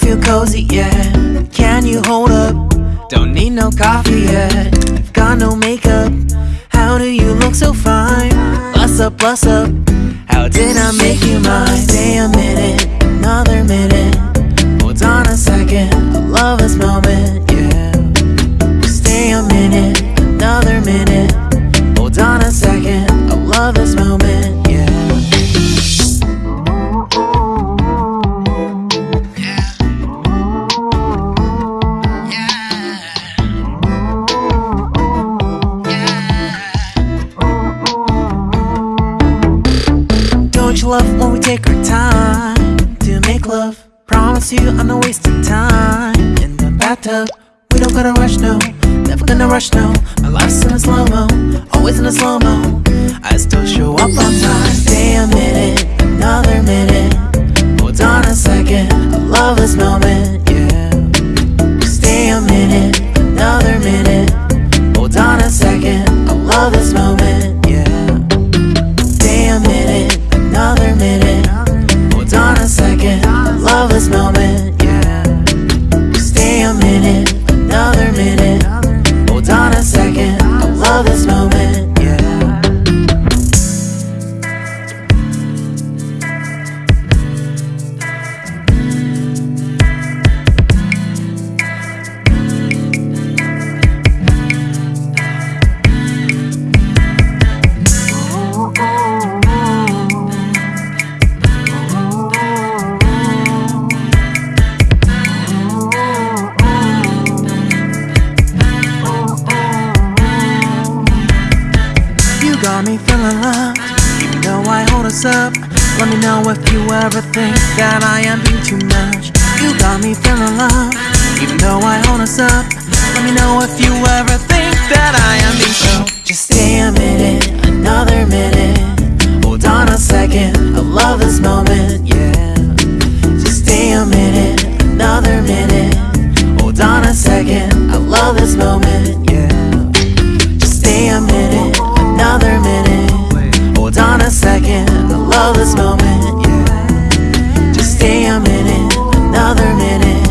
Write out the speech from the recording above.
Feel cozy, yeah. Can you hold up? Don't need no coffee yet. I've got no makeup. How do you look so fine? Bust up, bust up. How did I make you mine? Stay a minute, another minute. Hold on a second, I love this moment, yeah. Stay a minute, another minute. Hold on a second, I love this moment, love when we take our time to make love? Promise you I'm not wasting time in the bathtub. We don't gotta rush, no. Never gonna rush, no. My life's in a slow mo, always in a slow mo. I still show up on time. Stay a minute, another minute. Feeling loved, even though I hold us up. Let me know if you ever think that I am being too much. You got me feeling loved, even though I hold us up. Let me know if you ever think that I am being so. Just stay a minute, another minute. Hold on a second, I love this moment, yeah. Just stay a minute, another minute. Hold on a second, I love this moment, a second, I love this moment, yeah. Just stay a minute, another minute.